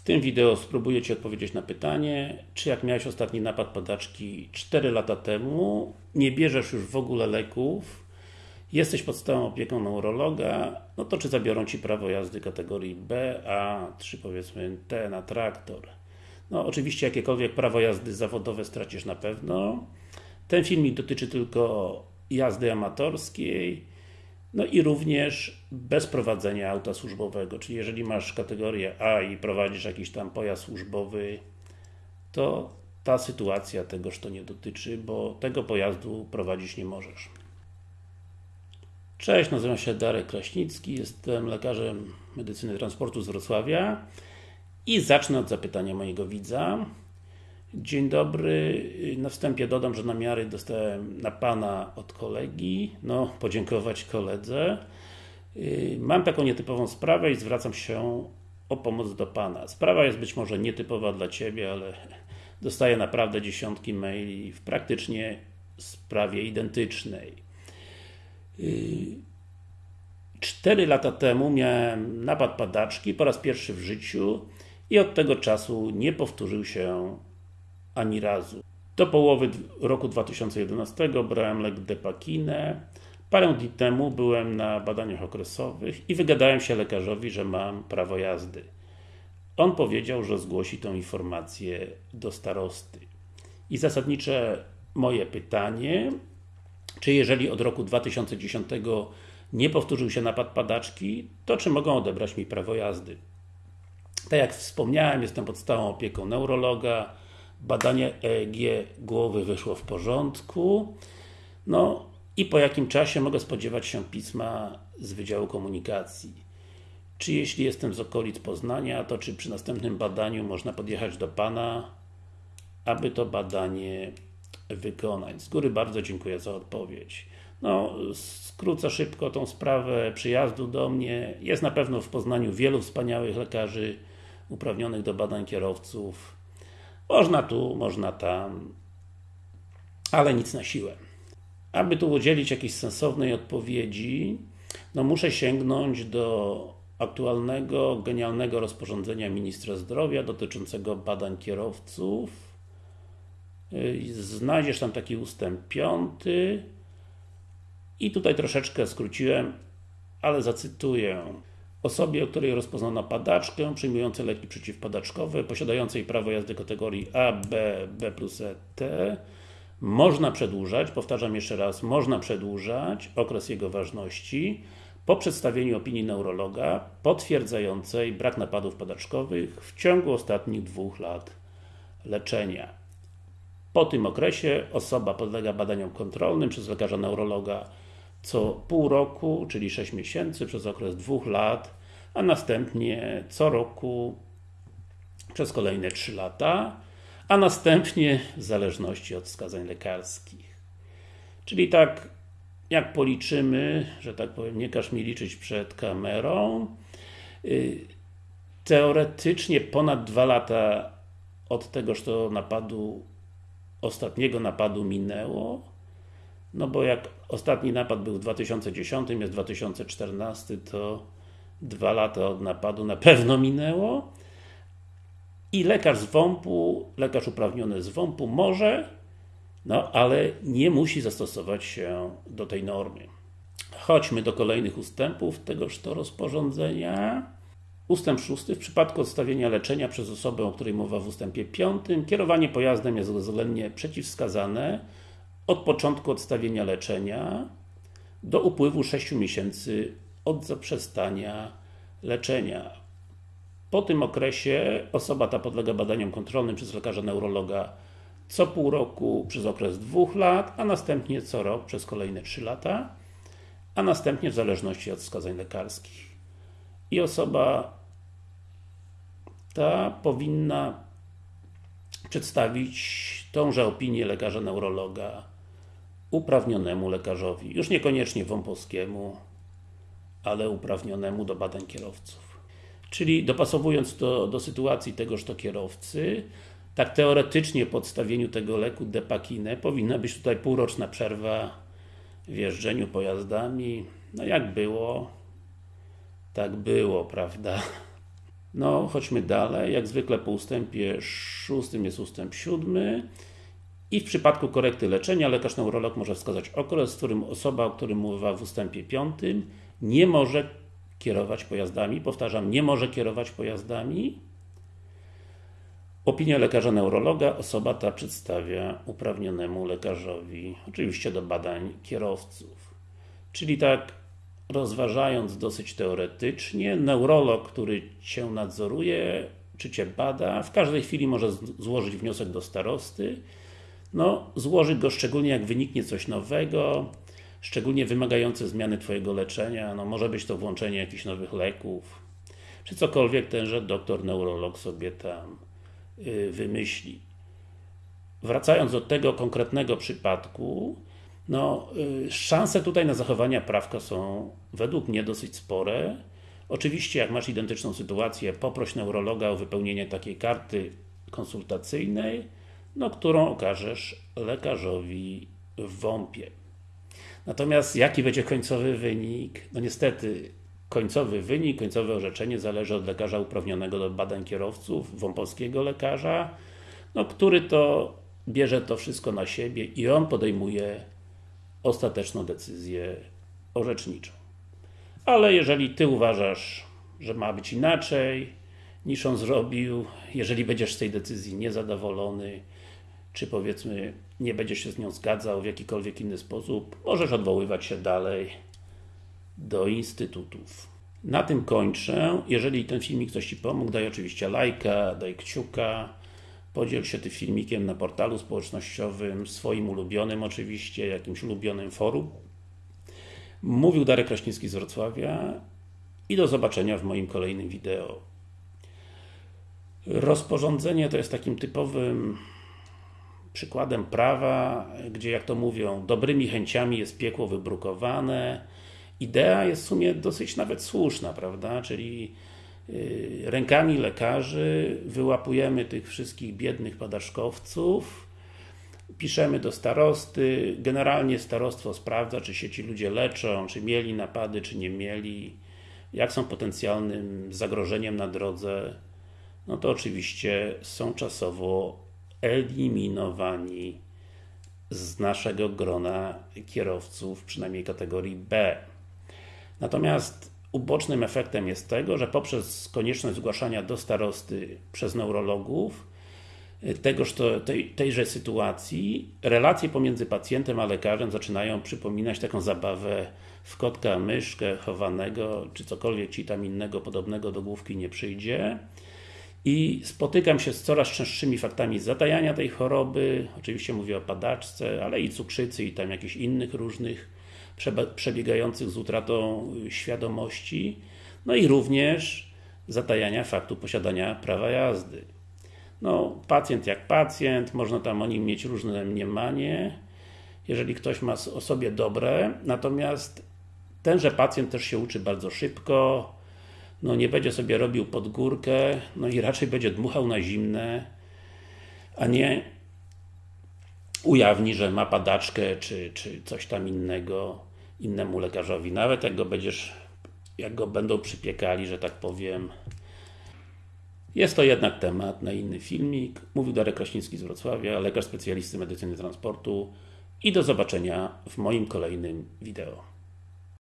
W tym wideo spróbuję Ci odpowiedzieć na pytanie, czy jak miałeś ostatni napad padaczki 4 lata temu, nie bierzesz już w ogóle leków, jesteś pod stałą opieką neurologa, no to czy zabiorą Ci prawo jazdy kategorii B, A, czy powiedzmy T na traktor. No oczywiście jakiekolwiek prawo jazdy zawodowe stracisz na pewno. Ten filmik dotyczy tylko jazdy amatorskiej, no i również bez prowadzenia auta służbowego, czyli jeżeli masz kategorię A i prowadzisz jakiś tam pojazd służbowy, to ta sytuacja tegoż to nie dotyczy, bo tego pojazdu prowadzić nie możesz. Cześć, nazywam się Darek Kraśnicki, jestem lekarzem medycyny transportu z Wrocławia i zacznę od zapytania mojego widza. Dzień dobry, na wstępie dodam, że namiary dostałem na Pana od kolegi, no podziękować koledze. Mam taką nietypową sprawę i zwracam się o pomoc do Pana. Sprawa jest być może nietypowa dla Ciebie, ale dostaję naprawdę dziesiątki maili w praktycznie sprawie identycznej. Cztery lata temu miałem napad padaczki po raz pierwszy w życiu i od tego czasu nie powtórzył się ani razu. Do połowy roku 2011 brałem lek Depakinę. Parę dni temu byłem na badaniach okresowych i wygadałem się lekarzowi, że mam prawo jazdy. On powiedział, że zgłosi tę informację do starosty. I zasadnicze moje pytanie, czy jeżeli od roku 2010 nie powtórzył się napad padaczki, to czy mogą odebrać mi prawo jazdy? Tak jak wspomniałem, jestem pod stałą opieką neurologa, badanie EEG głowy wyszło w porządku. No i po jakim czasie mogę spodziewać się pisma z Wydziału Komunikacji. Czy jeśli jestem z okolic Poznania, to czy przy następnym badaniu można podjechać do Pana, aby to badanie wykonać. Z góry bardzo dziękuję za odpowiedź. No, skrócę szybko tą sprawę przyjazdu do mnie. Jest na pewno w Poznaniu wielu wspaniałych lekarzy uprawnionych do badań kierowców. Można tu, można tam, ale nic na siłę. Aby tu udzielić jakiejś sensownej odpowiedzi, no muszę sięgnąć do aktualnego, genialnego rozporządzenia Ministra Zdrowia dotyczącego badań kierowców. Znajdziesz tam taki ustęp piąty i tutaj troszeczkę skróciłem, ale zacytuję. Osobie, o której rozpoznano padaczkę, przyjmującej leki przeciwpadaczkowe, posiadającej prawo jazdy kategorii A, B, B plus E, T, można przedłużać, powtarzam jeszcze raz, można przedłużać okres jego ważności po przedstawieniu opinii neurologa potwierdzającej brak napadów padaczkowych w ciągu ostatnich dwóch lat leczenia. Po tym okresie osoba podlega badaniom kontrolnym przez lekarza neurologa co pół roku, czyli 6 miesięcy przez okres dwóch lat, a następnie co roku przez kolejne 3 lata, a następnie w zależności od wskazań lekarskich. Czyli tak, jak policzymy, że tak powiem, nie każ mi liczyć przed kamerą, y, teoretycznie ponad 2 lata od tegoż to napadu, ostatniego napadu minęło, no bo jak ostatni napad był w 2010, jest 2014, to dwa lata od napadu na pewno minęło. I lekarz z WOMP-u, lekarz uprawniony z WOMP-u może, no ale nie musi zastosować się do tej normy. Chodźmy do kolejnych ustępów tegoż to rozporządzenia. Ustęp 6. W przypadku odstawienia leczenia przez osobę, o której mowa w ustępie 5, kierowanie pojazdem jest względnie przeciwwskazane od początku odstawienia leczenia do upływu 6 miesięcy od zaprzestania leczenia. Po tym okresie osoba ta podlega badaniom kontrolnym przez lekarza neurologa co pół roku przez okres dwóch lat, a następnie co rok przez kolejne 3 lata, a następnie w zależności od wskazań lekarskich. I osoba ta powinna przedstawić tąże opinię lekarza neurologa uprawnionemu lekarzowi, już niekoniecznie wąpowskiemu, ale uprawnionemu do badań kierowców. Czyli dopasowując to do sytuacji tegoż to kierowcy, tak teoretycznie po odstawieniu tego leku Depakinę powinna być tutaj półroczna przerwa w jeżdżeniu pojazdami. No jak było, tak było, prawda? No, chodźmy dalej. Jak zwykle po ustępie szóstym jest ustęp siódmy. I w przypadku korekty leczenia lekarz neurolog może wskazać okres, w którym osoba, o którym mowa w ustępie piątym, nie może kierować pojazdami. Powtarzam, nie może kierować pojazdami. Opinię lekarza neurologa osoba ta przedstawia uprawnionemu lekarzowi, oczywiście do badań kierowców. Czyli tak rozważając dosyć teoretycznie, neurolog, który Cię nadzoruje, czy Cię bada, w każdej chwili może złożyć wniosek do starosty. No, złoży go szczególnie jak wyniknie coś nowego, szczególnie wymagające zmiany Twojego leczenia, no może być to włączenie jakichś nowych leków, czy cokolwiek tenże doktor neurolog sobie tam yy, wymyśli. Wracając do tego konkretnego przypadku, no, y, szanse tutaj na zachowanie prawka są według mnie dosyć spore. Oczywiście, jak masz identyczną sytuację, poproś neurologa o wypełnienie takiej karty konsultacyjnej, no, którą okażesz lekarzowi w WOMP-ie. Natomiast jaki będzie końcowy wynik? No niestety, końcowy wynik, końcowe orzeczenie zależy od lekarza uprawnionego do badań kierowców, wąpowskiego lekarza, no, który to bierze to wszystko na siebie i on podejmuje ostateczną decyzję orzeczniczą. Ale jeżeli Ty uważasz, że ma być inaczej, niż on zrobił, jeżeli będziesz z tej decyzji niezadowolony, czy powiedzmy nie będziesz się z nią zgadzał w jakikolwiek inny sposób, możesz odwoływać się dalej do instytutów. Na tym kończę. Jeżeli ten filmik coś Ci pomógł, daj oczywiście lajka, daj kciuka, Podziel się tym filmikiem na portalu społecznościowym, swoim ulubionym oczywiście, jakimś ulubionym forum. Mówił Darek Kraśnicki z Wrocławia i do zobaczenia w moim kolejnym wideo. Rozporządzenie to jest takim typowym przykładem prawa, gdzie jak to mówią, dobrymi chęciami jest piekło wybrukowane. Idea jest w sumie dosyć nawet słuszna, prawda? Czyli Y, rękami lekarzy wyłapujemy tych wszystkich biednych padaszkowców, piszemy do starosty, generalnie starostwo sprawdza, czy się ci ludzie leczą, czy mieli napady, czy nie mieli, jak są potencjalnym zagrożeniem na drodze, no to oczywiście są czasowo eliminowani z naszego grona kierowców, przynajmniej kategorii B. Natomiast ubocznym efektem jest tego, że poprzez konieczność zgłaszania do starosty przez neurologów y, tegoż to, tej, tejże sytuacji, relacje pomiędzy pacjentem a lekarzem zaczynają przypominać taką zabawę w kotka, myszkę, chowanego, czy cokolwiek Ci tam innego podobnego do główki nie przyjdzie. I spotykam się z coraz częstszymi faktami zatajania tej choroby, oczywiście mówię o padaczce, ale i cukrzycy i tam jakichś innych różnych przebiegających z utratą świadomości, no i również zatajania faktu posiadania prawa jazdy. No, pacjent jak pacjent, można tam o nim mieć różne mniemanie, jeżeli ktoś ma o sobie dobre, natomiast tenże pacjent też się uczy bardzo szybko, no nie będzie sobie robił pod górkę, no i raczej będzie dmuchał na zimne, a nie ujawni, że ma padaczkę, czy, czy coś tam innego innemu lekarzowi, nawet jak go będziesz, jak go będą przypiekali, że tak powiem. Jest to jednak temat na inny filmik. Mówił Darek Kraśnicki z Wrocławia, lekarz specjalisty medycyny transportu i do zobaczenia w moim kolejnym wideo.